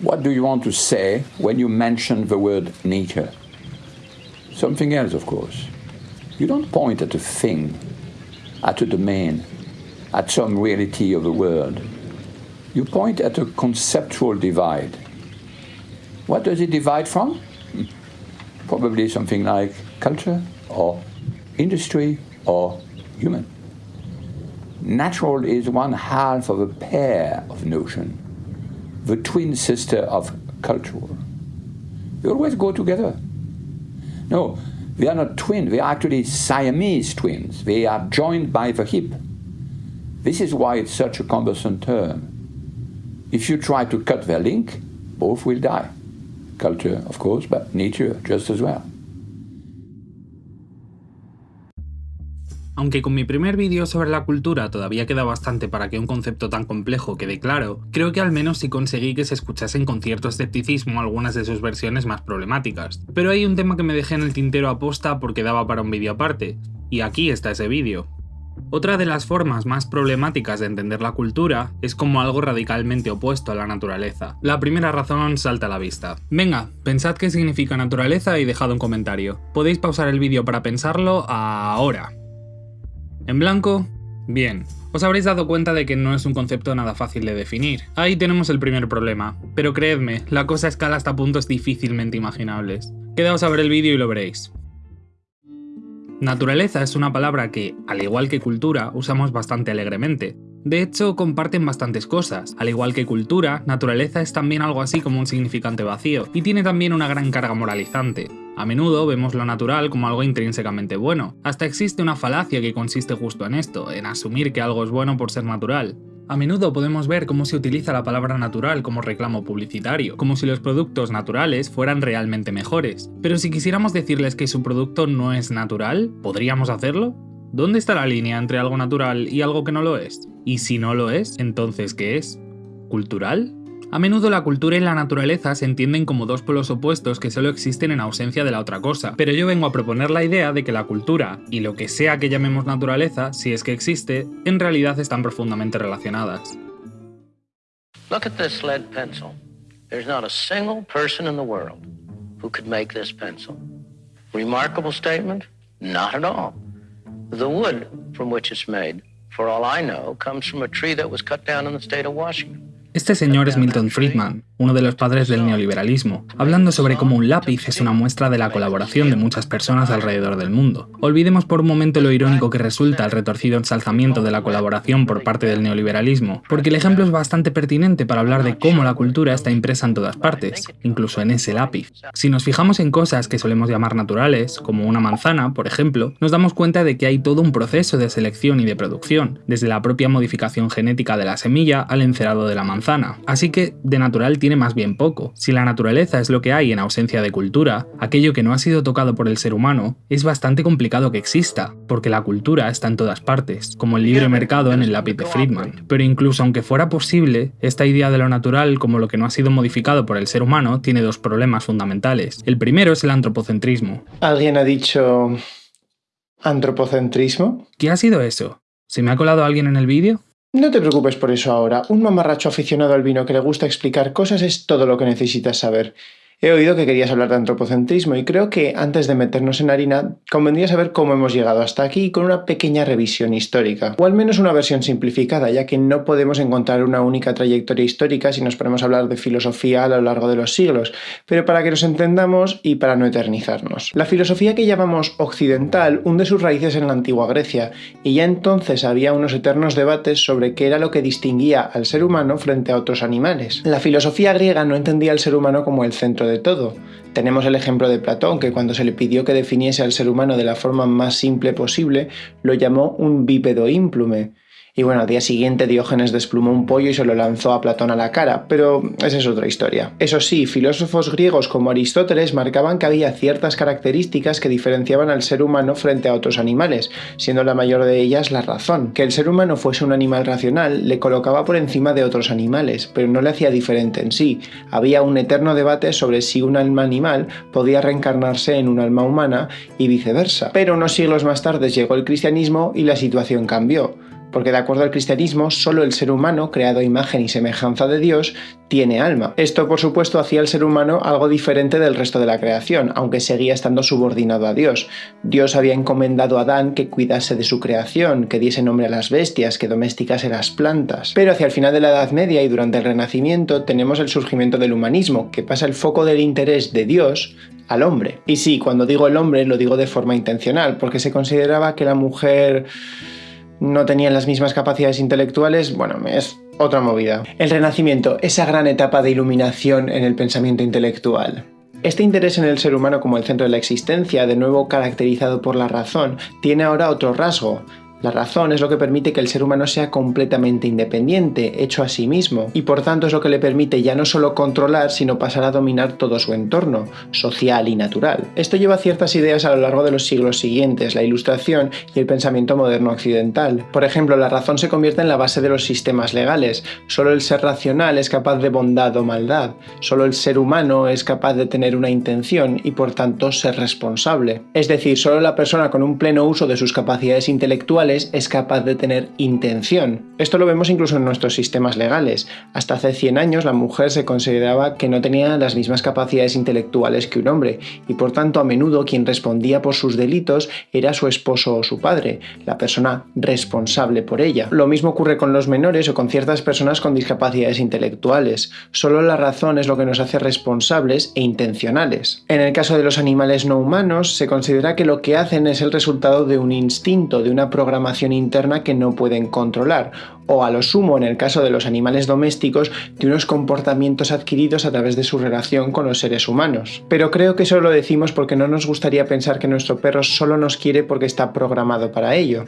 What do you want to say when you mention the word nature? Something else, of course. You don't point at a thing, at a domain, at some reality of the world. You point at a conceptual divide. What does it divide from? Hmm. Probably something like culture or industry or human. Natural is one half of a pair of notion the twin sister of cultural. They always go together. No, they are not twin, they are actually Siamese twins. They are joined by the hip. This is why it's such a cumbersome term. If you try to cut their link, both will die. Culture, of course, but nature just as well. Aunque con mi primer vídeo sobre la cultura todavía queda bastante para que un concepto tan complejo quede claro, creo que al menos sí conseguí que se escuchasen con cierto escepticismo algunas de sus versiones más problemáticas. Pero hay un tema que me dejé en el tintero aposta porque daba para un vídeo aparte, y aquí está ese vídeo. Otra de las formas más problemáticas de entender la cultura es como algo radicalmente opuesto a la naturaleza. La primera razón salta a la vista. Venga, pensad qué significa naturaleza y dejad un comentario. Podéis pausar el vídeo para pensarlo ahora. ¿En blanco? Bien, os habréis dado cuenta de que no es un concepto nada fácil de definir. Ahí tenemos el primer problema, pero creedme, la cosa escala hasta puntos difícilmente imaginables. Quedaos a ver el vídeo y lo veréis. Naturaleza es una palabra que, al igual que cultura, usamos bastante alegremente. De hecho, comparten bastantes cosas. Al igual que cultura, naturaleza es también algo así como un significante vacío, y tiene también una gran carga moralizante. A menudo vemos lo natural como algo intrínsecamente bueno, hasta existe una falacia que consiste justo en esto, en asumir que algo es bueno por ser natural. A menudo podemos ver cómo se utiliza la palabra natural como reclamo publicitario, como si los productos naturales fueran realmente mejores. Pero si quisiéramos decirles que su producto no es natural, ¿podríamos hacerlo? ¿Dónde está la línea entre algo natural y algo que no lo es? Y si no lo es, entonces ¿qué es? ¿Cultural? A menudo la cultura y la naturaleza se entienden como dos polos opuestos que solo existen en ausencia de la otra cosa, pero yo vengo a proponer la idea de que la cultura, y lo que sea que llamemos naturaleza, si es que existe, en realidad están profundamente relacionadas. Look at this lead pencil. There's not a single person in the world who could make this pencil. Remarkable statement? Not at all. The wood from which it's made, for all I know, comes from a tree that was cut down in the state of Washington. Este señor es Milton Friedman, uno de los padres del neoliberalismo, hablando sobre cómo un lápiz es una muestra de la colaboración de muchas personas alrededor del mundo. Olvidemos por un momento lo irónico que resulta el retorcido ensalzamiento de la colaboración por parte del neoliberalismo, porque el ejemplo es bastante pertinente para hablar de cómo la cultura está impresa en todas partes, incluso en ese lápiz. Si nos fijamos en cosas que solemos llamar naturales, como una manzana, por ejemplo, nos damos cuenta de que hay todo un proceso de selección y de producción, desde la propia modificación genética de la semilla al encerado de la manzana así que de natural tiene más bien poco. Si la naturaleza es lo que hay en ausencia de cultura, aquello que no ha sido tocado por el ser humano, es bastante complicado que exista, porque la cultura está en todas partes, como el libre mercado en el lápiz de Friedman. Pero incluso aunque fuera posible, esta idea de lo natural como lo que no ha sido modificado por el ser humano tiene dos problemas fundamentales. El primero es el antropocentrismo. ¿Alguien ha dicho antropocentrismo? ¿Qué ha sido eso? ¿Se me ha colado alguien en el vídeo? No te preocupes por eso ahora. Un mamarracho aficionado al vino que le gusta explicar cosas es todo lo que necesitas saber. He oído que querías hablar de antropocentrismo y creo que antes de meternos en harina, convendría saber cómo hemos llegado hasta aquí con una pequeña revisión histórica, o al menos una versión simplificada, ya que no podemos encontrar una única trayectoria histórica si nos ponemos a hablar de filosofía a lo largo de los siglos, pero para que nos entendamos y para no eternizarnos. La filosofía que llamamos occidental hunde sus raíces en la antigua Grecia, y ya entonces había unos eternos debates sobre qué era lo que distinguía al ser humano frente a otros animales. La filosofía griega no entendía al ser humano como el centro de todo. Tenemos el ejemplo de Platón, que cuando se le pidió que definiese al ser humano de la forma más simple posible, lo llamó un bípedo ímplume. Y bueno, al día siguiente Diógenes desplumó un pollo y se lo lanzó a Platón a la cara, pero esa es otra historia. Eso sí, filósofos griegos como Aristóteles marcaban que había ciertas características que diferenciaban al ser humano frente a otros animales, siendo la mayor de ellas la razón. Que el ser humano fuese un animal racional le colocaba por encima de otros animales, pero no le hacía diferente en sí. Había un eterno debate sobre si un alma animal podía reencarnarse en un alma humana y viceversa. Pero unos siglos más tarde llegó el cristianismo y la situación cambió porque de acuerdo al cristianismo, solo el ser humano, creado a imagen y semejanza de Dios, tiene alma. Esto, por supuesto, hacía al ser humano algo diferente del resto de la creación, aunque seguía estando subordinado a Dios. Dios había encomendado a Adán que cuidase de su creación, que diese nombre a las bestias, que domesticase las plantas. Pero hacia el final de la Edad Media y durante el Renacimiento tenemos el surgimiento del humanismo, que pasa el foco del interés de Dios al hombre. Y sí, cuando digo el hombre lo digo de forma intencional, porque se consideraba que la mujer no tenían las mismas capacidades intelectuales, bueno, es otra movida. El Renacimiento, esa gran etapa de iluminación en el pensamiento intelectual. Este interés en el ser humano como el centro de la existencia, de nuevo caracterizado por la razón, tiene ahora otro rasgo, la razón es lo que permite que el ser humano sea completamente independiente, hecho a sí mismo, y por tanto es lo que le permite ya no solo controlar, sino pasar a dominar todo su entorno, social y natural. Esto lleva ciertas ideas a lo largo de los siglos siguientes, la ilustración y el pensamiento moderno occidental. Por ejemplo, la razón se convierte en la base de los sistemas legales. Solo el ser racional es capaz de bondad o maldad. Solo el ser humano es capaz de tener una intención y por tanto ser responsable. Es decir, solo la persona con un pleno uso de sus capacidades intelectuales es capaz de tener intención. Esto lo vemos incluso en nuestros sistemas legales. Hasta hace 100 años la mujer se consideraba que no tenía las mismas capacidades intelectuales que un hombre, y por tanto a menudo quien respondía por sus delitos era su esposo o su padre, la persona responsable por ella. Lo mismo ocurre con los menores o con ciertas personas con discapacidades intelectuales. Solo la razón es lo que nos hace responsables e intencionales. En el caso de los animales no humanos, se considera que lo que hacen es el resultado de un instinto, de una programación interna que no pueden controlar, o a lo sumo, en el caso de los animales domésticos, de unos comportamientos adquiridos a través de su relación con los seres humanos. Pero creo que eso lo decimos porque no nos gustaría pensar que nuestro perro solo nos quiere porque está programado para ello.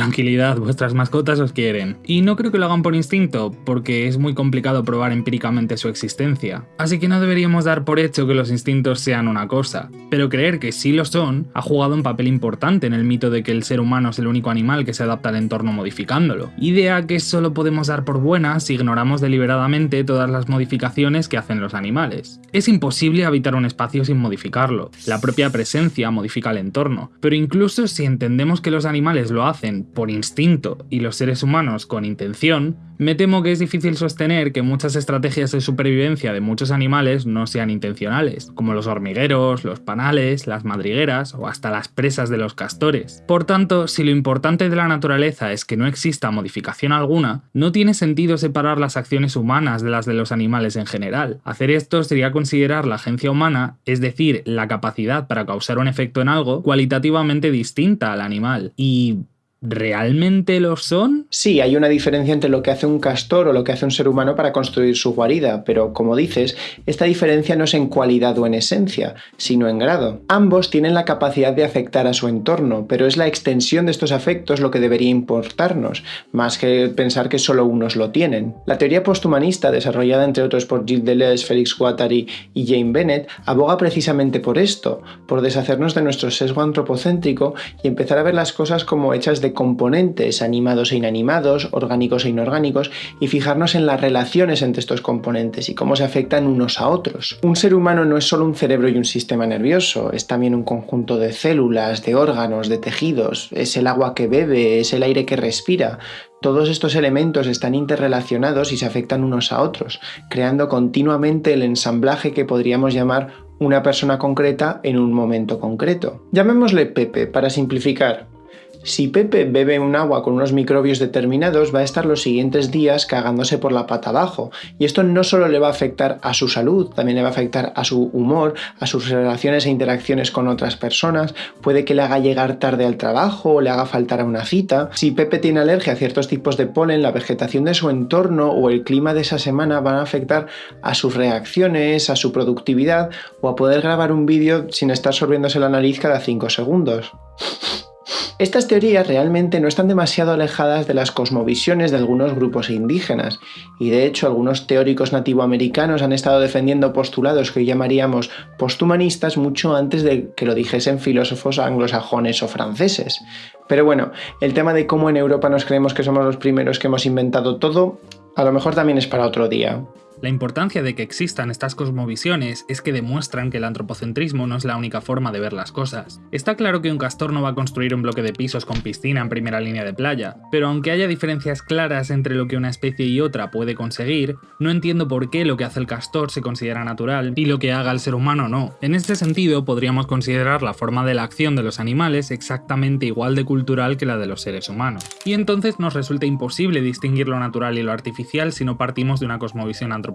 Tranquilidad, vuestras mascotas os quieren. Y no creo que lo hagan por instinto, porque es muy complicado probar empíricamente su existencia. Así que no deberíamos dar por hecho que los instintos sean una cosa. Pero creer que sí lo son ha jugado un papel importante en el mito de que el ser humano es el único animal que se adapta al entorno modificándolo. Idea que solo podemos dar por buena si ignoramos deliberadamente todas las modificaciones que hacen los animales. Es imposible habitar un espacio sin modificarlo. La propia presencia modifica el entorno. Pero incluso si entendemos que los animales lo hacen por instinto y los seres humanos con intención, me temo que es difícil sostener que muchas estrategias de supervivencia de muchos animales no sean intencionales, como los hormigueros, los panales, las madrigueras o hasta las presas de los castores. Por tanto, si lo importante de la naturaleza es que no exista modificación alguna, no tiene sentido separar las acciones humanas de las de los animales en general. Hacer esto sería considerar la agencia humana, es decir, la capacidad para causar un efecto en algo, cualitativamente distinta al animal. Y ¿Realmente lo son? Sí, hay una diferencia entre lo que hace un castor o lo que hace un ser humano para construir su guarida, pero como dices, esta diferencia no es en cualidad o en esencia, sino en grado. Ambos tienen la capacidad de afectar a su entorno, pero es la extensión de estos afectos lo que debería importarnos, más que pensar que solo unos lo tienen. La teoría posthumanista, desarrollada entre otros por Gilles Deleuze, Félix Guattari y Jane Bennett, aboga precisamente por esto, por deshacernos de nuestro sesgo antropocéntrico y empezar a ver las cosas como hechas de componentes animados e inanimados, orgánicos e inorgánicos, y fijarnos en las relaciones entre estos componentes y cómo se afectan unos a otros. Un ser humano no es solo un cerebro y un sistema nervioso, es también un conjunto de células, de órganos, de tejidos, es el agua que bebe, es el aire que respira, todos estos elementos están interrelacionados y se afectan unos a otros, creando continuamente el ensamblaje que podríamos llamar una persona concreta en un momento concreto. Llamémosle Pepe para simplificar, si Pepe bebe un agua con unos microbios determinados, va a estar los siguientes días cagándose por la pata abajo. Y esto no solo le va a afectar a su salud, también le va a afectar a su humor, a sus relaciones e interacciones con otras personas, puede que le haga llegar tarde al trabajo o le haga faltar a una cita. Si Pepe tiene alergia a ciertos tipos de polen, la vegetación de su entorno o el clima de esa semana van a afectar a sus reacciones, a su productividad o a poder grabar un vídeo sin estar sorbiéndose la nariz cada 5 segundos. Estas teorías realmente no están demasiado alejadas de las cosmovisiones de algunos grupos indígenas, y de hecho algunos teóricos nativoamericanos han estado defendiendo postulados que hoy llamaríamos posthumanistas mucho antes de que lo dijesen filósofos anglosajones o franceses. Pero bueno, el tema de cómo en Europa nos creemos que somos los primeros que hemos inventado todo, a lo mejor también es para otro día. La importancia de que existan estas cosmovisiones es que demuestran que el antropocentrismo no es la única forma de ver las cosas. Está claro que un castor no va a construir un bloque de pisos con piscina en primera línea de playa, pero aunque haya diferencias claras entre lo que una especie y otra puede conseguir, no entiendo por qué lo que hace el castor se considera natural y lo que haga el ser humano no. En este sentido, podríamos considerar la forma de la acción de los animales exactamente igual de cultural que la de los seres humanos. Y entonces nos resulta imposible distinguir lo natural y lo artificial si no partimos de una cosmovisión antropocéntrica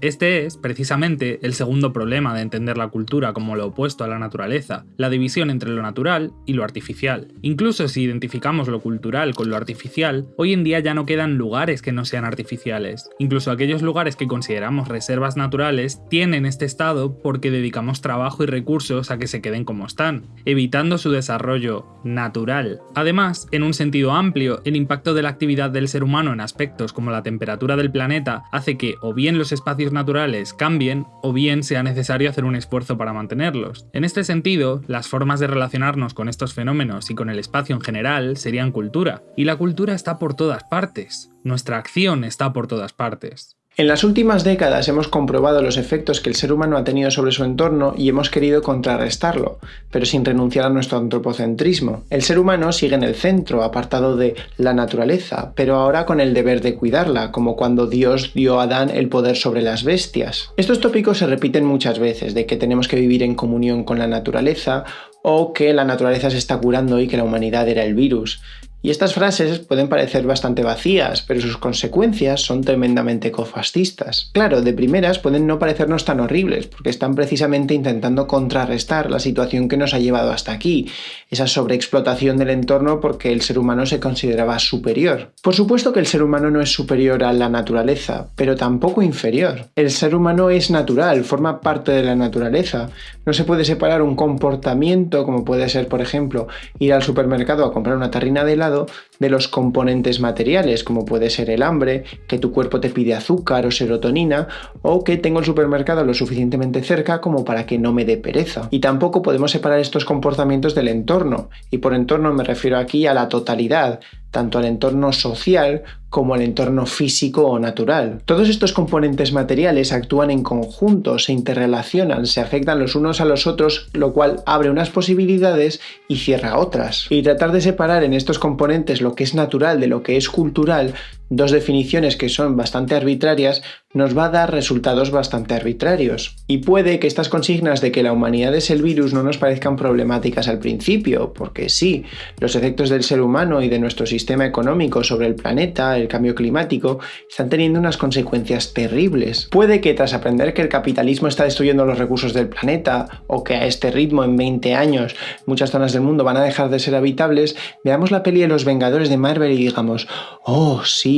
este es, precisamente, el segundo problema de entender la cultura como lo opuesto a la naturaleza, la división entre lo natural y lo artificial. Incluso si identificamos lo cultural con lo artificial, hoy en día ya no quedan lugares que no sean artificiales. Incluso aquellos lugares que consideramos reservas naturales tienen este estado porque dedicamos trabajo y recursos a que se queden como están, evitando su desarrollo natural. Además, en un sentido amplio, el impacto de la actividad del ser humano en aspectos como la temperatura del planeta hace que o bien los espacios naturales cambien o bien sea necesario hacer un esfuerzo para mantenerlos. En este sentido, las formas de relacionarnos con estos fenómenos y con el espacio en general serían cultura, y la cultura está por todas partes, nuestra acción está por todas partes. En las últimas décadas hemos comprobado los efectos que el ser humano ha tenido sobre su entorno y hemos querido contrarrestarlo, pero sin renunciar a nuestro antropocentrismo. El ser humano sigue en el centro, apartado de la naturaleza, pero ahora con el deber de cuidarla, como cuando Dios dio a Adán el poder sobre las bestias. Estos tópicos se repiten muchas veces, de que tenemos que vivir en comunión con la naturaleza o que la naturaleza se está curando y que la humanidad era el virus. Y estas frases pueden parecer bastante vacías, pero sus consecuencias son tremendamente cofascistas. Claro, de primeras pueden no parecernos tan horribles, porque están precisamente intentando contrarrestar la situación que nos ha llevado hasta aquí, esa sobreexplotación del entorno porque el ser humano se consideraba superior. Por supuesto que el ser humano no es superior a la naturaleza, pero tampoco inferior. El ser humano es natural, forma parte de la naturaleza. No se puede separar un comportamiento, como puede ser, por ejemplo, ir al supermercado a comprar una tarrina de helado, mercado de los componentes materiales, como puede ser el hambre, que tu cuerpo te pide azúcar o serotonina, o que tengo el supermercado lo suficientemente cerca como para que no me dé pereza. Y tampoco podemos separar estos comportamientos del entorno, y por entorno me refiero aquí a la totalidad, tanto al entorno social como al entorno físico o natural. Todos estos componentes materiales actúan en conjunto, se interrelacionan, se afectan los unos a los otros, lo cual abre unas posibilidades y cierra otras. Y tratar de separar en estos componentes lo que es natural de lo que es cultural dos definiciones que son bastante arbitrarias, nos va a dar resultados bastante arbitrarios. Y puede que estas consignas de que la humanidad es el virus no nos parezcan problemáticas al principio, porque sí, los efectos del ser humano y de nuestro sistema económico sobre el planeta, el cambio climático, están teniendo unas consecuencias terribles. Puede que tras aprender que el capitalismo está destruyendo los recursos del planeta, o que a este ritmo en 20 años muchas zonas del mundo van a dejar de ser habitables, veamos la peli de los Vengadores de Marvel y digamos, oh sí,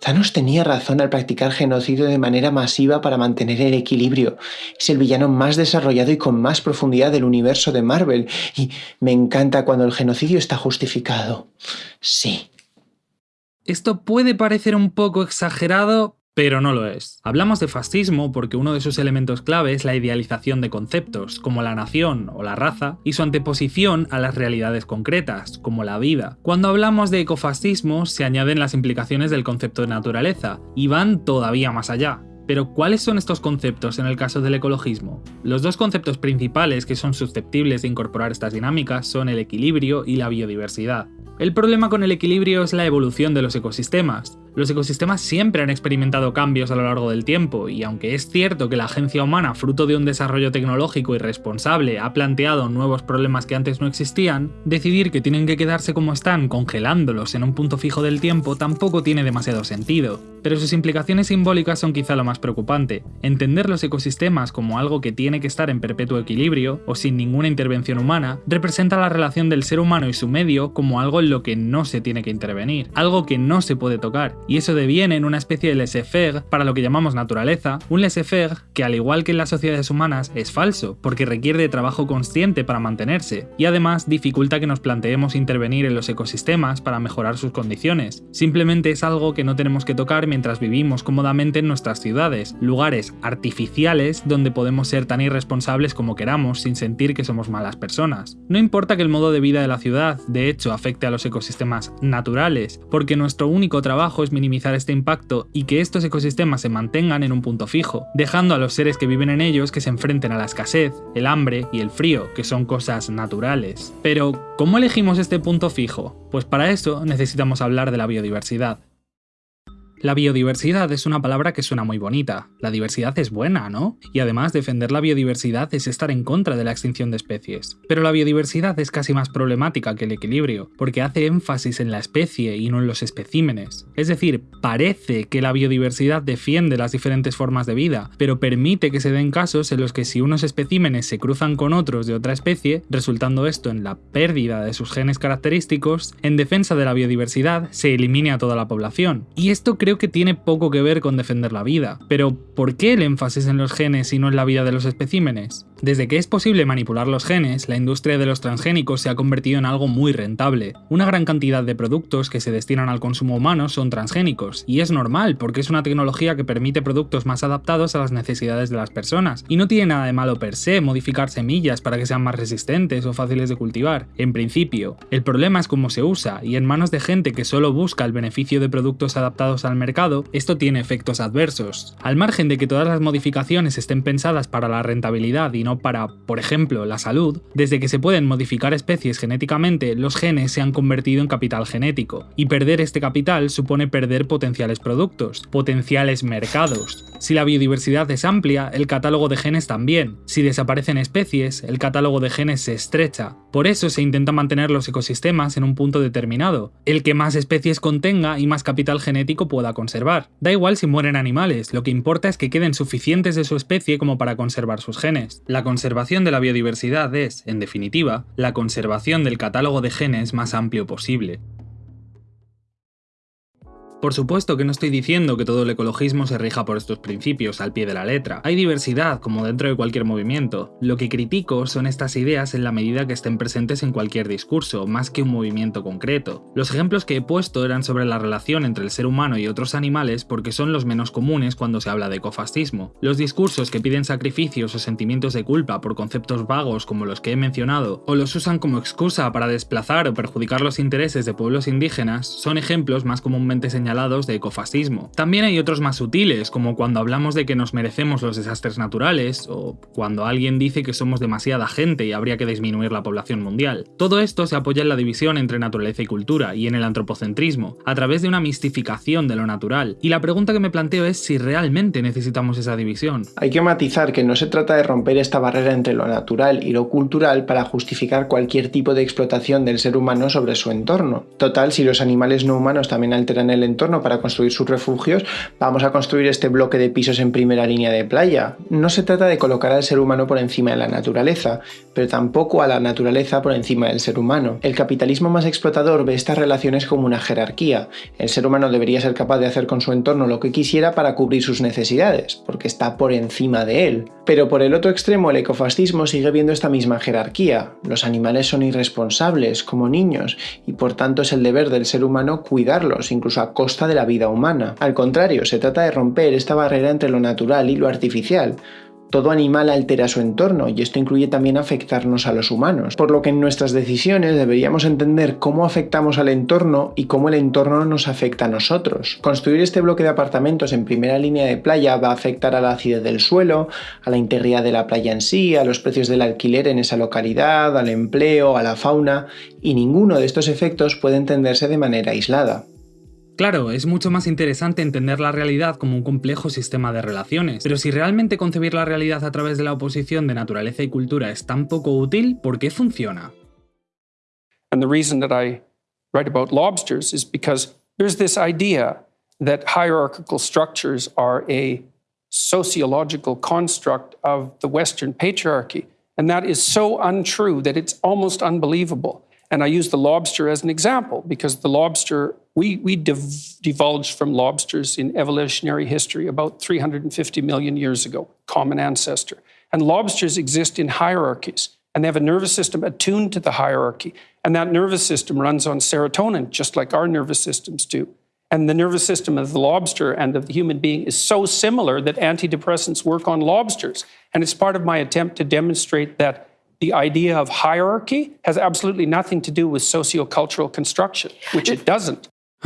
Thanos tenía razón al practicar genocidio de manera masiva para mantener el equilibrio. Es el villano más desarrollado y con más profundidad del universo de Marvel. Y me encanta cuando el genocidio está justificado. Sí. Esto puede parecer un poco exagerado, pero no lo es. Hablamos de fascismo porque uno de sus elementos clave es la idealización de conceptos, como la nación o la raza, y su anteposición a las realidades concretas, como la vida. Cuando hablamos de ecofascismo se añaden las implicaciones del concepto de naturaleza, y van todavía más allá. Pero ¿cuáles son estos conceptos en el caso del ecologismo? Los dos conceptos principales que son susceptibles de incorporar estas dinámicas son el equilibrio y la biodiversidad. El problema con el equilibrio es la evolución de los ecosistemas. Los ecosistemas siempre han experimentado cambios a lo largo del tiempo, y aunque es cierto que la agencia humana, fruto de un desarrollo tecnológico irresponsable, ha planteado nuevos problemas que antes no existían, decidir que tienen que quedarse como están, congelándolos en un punto fijo del tiempo, tampoco tiene demasiado sentido. Pero sus implicaciones simbólicas son quizá lo más preocupante. Entender los ecosistemas como algo que tiene que estar en perpetuo equilibrio, o sin ninguna intervención humana, representa la relación del ser humano y su medio como algo en lo que no se tiene que intervenir, algo que no se puede tocar, y eso deviene en una especie de laissez-faire para lo que llamamos naturaleza, un laissez-faire que al igual que en las sociedades humanas es falso, porque requiere de trabajo consciente para mantenerse, y además dificulta que nos planteemos intervenir en los ecosistemas para mejorar sus condiciones. Simplemente es algo que no tenemos que tocar mientras vivimos cómodamente en nuestras ciudades, lugares artificiales donde podemos ser tan irresponsables como queramos sin sentir que somos malas personas. No importa que el modo de vida de la ciudad, de hecho, afecte a los ecosistemas naturales, porque nuestro único trabajo es minimizar este impacto y que estos ecosistemas se mantengan en un punto fijo, dejando a los seres que viven en ellos que se enfrenten a la escasez, el hambre y el frío, que son cosas naturales. Pero, ¿cómo elegimos este punto fijo? Pues para eso necesitamos hablar de la biodiversidad. La biodiversidad es una palabra que suena muy bonita. La diversidad es buena, ¿no? Y además defender la biodiversidad es estar en contra de la extinción de especies. Pero la biodiversidad es casi más problemática que el equilibrio, porque hace énfasis en la especie y no en los especímenes. Es decir, parece que la biodiversidad defiende las diferentes formas de vida, pero permite que se den casos en los que si unos especímenes se cruzan con otros de otra especie, resultando esto en la pérdida de sus genes característicos, en defensa de la biodiversidad se elimine a toda la población. Y esto creo que tiene poco que ver con defender la vida. Pero, ¿por qué el énfasis en los genes y no en la vida de los especímenes? Desde que es posible manipular los genes, la industria de los transgénicos se ha convertido en algo muy rentable. Una gran cantidad de productos que se destinan al consumo humano son transgénicos, y es normal porque es una tecnología que permite productos más adaptados a las necesidades de las personas, y no tiene nada de malo per se modificar semillas para que sean más resistentes o fáciles de cultivar. En principio, el problema es cómo se usa, y en manos de gente que solo busca el beneficio de productos adaptados al mercado, esto tiene efectos adversos. Al margen de que todas las modificaciones estén pensadas para la rentabilidad y no para, por ejemplo, la salud, desde que se pueden modificar especies genéticamente, los genes se han convertido en capital genético, y perder este capital supone perder potenciales productos, potenciales mercados. Si la biodiversidad es amplia, el catálogo de genes también. Si desaparecen especies, el catálogo de genes se estrecha. Por eso se intenta mantener los ecosistemas en un punto determinado, el que más especies contenga y más capital genético pueda conservar. Da igual si mueren animales, lo que importa es que queden suficientes de su especie como para conservar sus genes. Conservación de la biodiversidad es, en definitiva, la conservación del catálogo de genes más amplio posible. Por supuesto que no estoy diciendo que todo el ecologismo se rija por estos principios al pie de la letra. Hay diversidad, como dentro de cualquier movimiento. Lo que critico son estas ideas en la medida que estén presentes en cualquier discurso, más que un movimiento concreto. Los ejemplos que he puesto eran sobre la relación entre el ser humano y otros animales porque son los menos comunes cuando se habla de ecofascismo. Los discursos que piden sacrificios o sentimientos de culpa por conceptos vagos como los que he mencionado, o los usan como excusa para desplazar o perjudicar los intereses de pueblos indígenas, son ejemplos más comúnmente señalados de ecofascismo. También hay otros más sutiles, como cuando hablamos de que nos merecemos los desastres naturales, o cuando alguien dice que somos demasiada gente y habría que disminuir la población mundial. Todo esto se apoya en la división entre naturaleza y cultura, y en el antropocentrismo, a través de una mistificación de lo natural. Y la pregunta que me planteo es si realmente necesitamos esa división. Hay que matizar que no se trata de romper esta barrera entre lo natural y lo cultural para justificar cualquier tipo de explotación del ser humano sobre su entorno. Total, si los animales no humanos también alteran el entorno, para construir sus refugios, vamos a construir este bloque de pisos en primera línea de playa. No se trata de colocar al ser humano por encima de la naturaleza, pero tampoco a la naturaleza por encima del ser humano. El capitalismo más explotador ve estas relaciones como una jerarquía. El ser humano debería ser capaz de hacer con su entorno lo que quisiera para cubrir sus necesidades, porque está por encima de él. Pero por el otro extremo, el ecofascismo sigue viendo esta misma jerarquía. Los animales son irresponsables, como niños, y por tanto es el deber del ser humano cuidarlos, incluso a costa de la vida humana. Al contrario, se trata de romper esta barrera entre lo natural y lo artificial, todo animal altera su entorno y esto incluye también afectarnos a los humanos, por lo que en nuestras decisiones deberíamos entender cómo afectamos al entorno y cómo el entorno nos afecta a nosotros. Construir este bloque de apartamentos en primera línea de playa va a afectar a la acidez del suelo, a la integridad de la playa en sí, a los precios del alquiler en esa localidad, al empleo, a la fauna, y ninguno de estos efectos puede entenderse de manera aislada. Claro, es mucho más interesante entender la realidad como un complejo sistema de relaciones, pero si realmente concebir la realidad a través de la oposición de naturaleza y cultura es tan poco útil, ¿por qué funciona? And the reason that I write about lobsters is because there's this idea that hierarchical structures are a sociological construct of the Western patriarchy. And that is so untrue that it's almost unbelievable. And I use the lobster as an example because the lobster, we, we div- divulged from lobsters in evolutionary history about 350 million years ago, common ancestor. And lobsters exist in hierarchies, and they have a nervous system attuned to the hierarchy. And that nervous system runs on serotonin, just like our nervous systems do. And the nervous system of the lobster and of the human being is so similar that antidepressants work on lobsters. And it's part of my attempt to demonstrate that the idea of hierarchy has absolutely nothing to do with sociocultural construction, which it doesn't.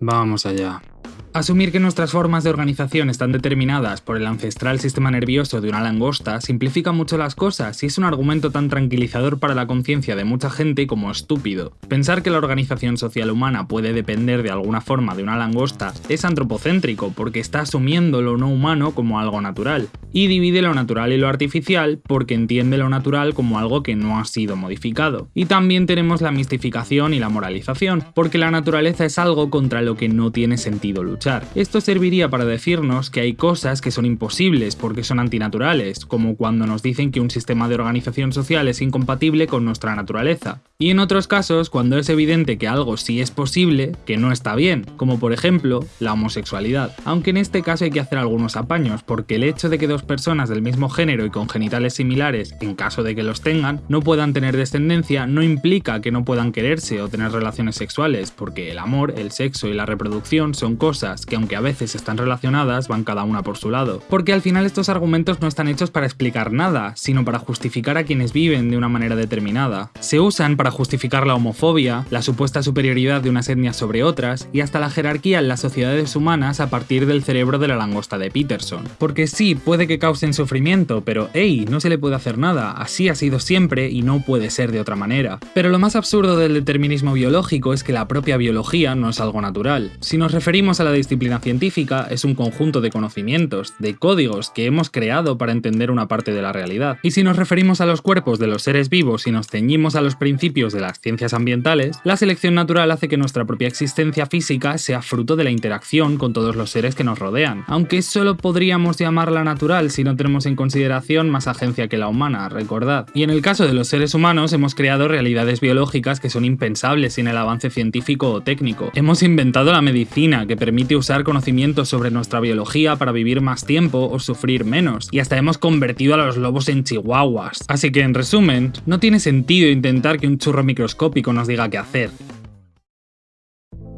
Vamos allá. Asumir que nuestras formas de organización están determinadas por el ancestral sistema nervioso de una langosta simplifica mucho las cosas y es un argumento tan tranquilizador para la conciencia de mucha gente como estúpido. Pensar que la organización social humana puede depender de alguna forma de una langosta es antropocéntrico porque está asumiendo lo no humano como algo natural, y divide lo natural y lo artificial porque entiende lo natural como algo que no ha sido modificado. Y también tenemos la mistificación y la moralización, porque la naturaleza es algo contra lo que no tiene sentido luchar. Esto serviría para decirnos que hay cosas que son imposibles porque son antinaturales, como cuando nos dicen que un sistema de organización social es incompatible con nuestra naturaleza. Y en otros casos, cuando es evidente que algo sí es posible, que no está bien, como por ejemplo la homosexualidad. Aunque en este caso hay que hacer algunos apaños, porque el hecho de que dos personas del mismo género y con genitales similares, en caso de que los tengan, no puedan tener descendencia, no implica que no puedan quererse o tener relaciones sexuales, porque el amor, el sexo y la reproducción son cosas que aunque a veces están relacionadas, van cada una por su lado. Porque al final estos argumentos no están hechos para explicar nada, sino para justificar a quienes viven de una manera determinada. Se usan para justificar la homofobia, la supuesta superioridad de unas etnias sobre otras, y hasta la jerarquía en las sociedades humanas a partir del cerebro de la langosta de Peterson. Porque sí, puede que causen sufrimiento, pero hey, no se le puede hacer nada, así ha sido siempre y no puede ser de otra manera. Pero lo más absurdo del determinismo biológico es que la propia biología no es algo natural. Si nos referimos a la disciplina científica, es un conjunto de conocimientos, de códigos que hemos creado para entender una parte de la realidad. Y si nos referimos a los cuerpos de los seres vivos y nos ceñimos a los principios de las ciencias ambientales, la selección natural hace que nuestra propia existencia física sea fruto de la interacción con todos los seres que nos rodean, aunque solo podríamos llamarla natural si no tenemos en consideración más agencia que la humana, recordad. Y en el caso de los seres humanos hemos creado realidades biológicas que son impensables sin el avance científico o técnico. Hemos inventado la medicina que permite usar conocimientos sobre nuestra biología para vivir más tiempo o sufrir menos, y hasta hemos convertido a los lobos en chihuahuas. Así que en resumen, no tiene sentido intentar que un churro microscópico nos diga qué hacer.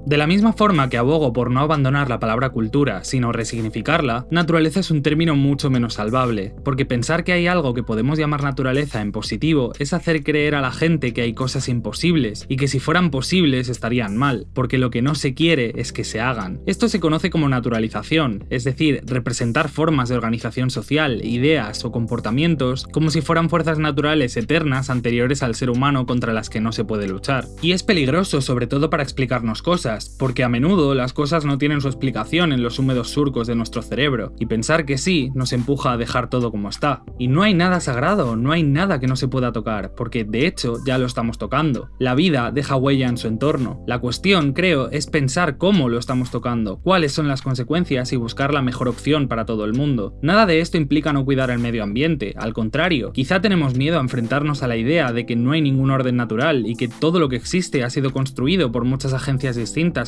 De la misma forma que abogo por no abandonar la palabra cultura, sino resignificarla, naturaleza es un término mucho menos salvable, porque pensar que hay algo que podemos llamar naturaleza en positivo es hacer creer a la gente que hay cosas imposibles, y que si fueran posibles estarían mal, porque lo que no se quiere es que se hagan. Esto se conoce como naturalización, es decir, representar formas de organización social, ideas o comportamientos como si fueran fuerzas naturales eternas anteriores al ser humano contra las que no se puede luchar. Y es peligroso sobre todo para explicarnos cosas, porque a menudo las cosas no tienen su explicación en los húmedos surcos de nuestro cerebro, y pensar que sí nos empuja a dejar todo como está. Y no hay nada sagrado, no hay nada que no se pueda tocar, porque de hecho ya lo estamos tocando. La vida deja huella en su entorno. La cuestión, creo, es pensar cómo lo estamos tocando, cuáles son las consecuencias y buscar la mejor opción para todo el mundo. Nada de esto implica no cuidar el medio ambiente, al contrario, quizá tenemos miedo a enfrentarnos a la idea de que no hay ningún orden natural y que todo lo que existe ha sido construido por muchas agencias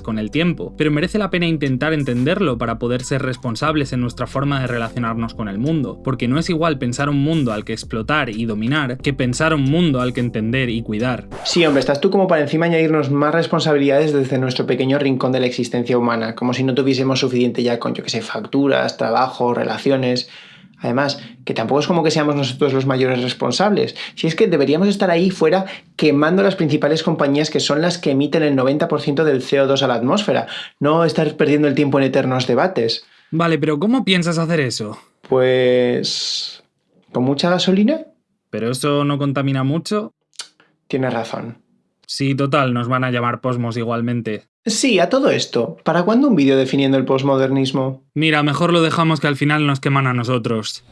con el tiempo, pero merece la pena intentar entenderlo para poder ser responsables en nuestra forma de relacionarnos con el mundo, porque no es igual pensar un mundo al que explotar y dominar que pensar un mundo al que entender y cuidar. Sí, hombre, estás tú como para encima añadirnos más responsabilidades desde nuestro pequeño rincón de la existencia humana, como si no tuviésemos suficiente ya con, yo que sé, facturas, trabajo, relaciones. Además, que tampoco es como que seamos nosotros los mayores responsables. Si es que deberíamos estar ahí fuera quemando las principales compañías que son las que emiten el 90% del CO2 a la atmósfera, no estar perdiendo el tiempo en eternos debates. Vale, pero ¿cómo piensas hacer eso? Pues... ¿Con mucha gasolina? ¿Pero eso no contamina mucho? Tienes razón. Sí, total, nos van a llamar posmos igualmente. Sí, a todo esto. ¿Para cuándo un vídeo definiendo el posmodernismo? Mira, mejor lo dejamos que al final nos queman a nosotros.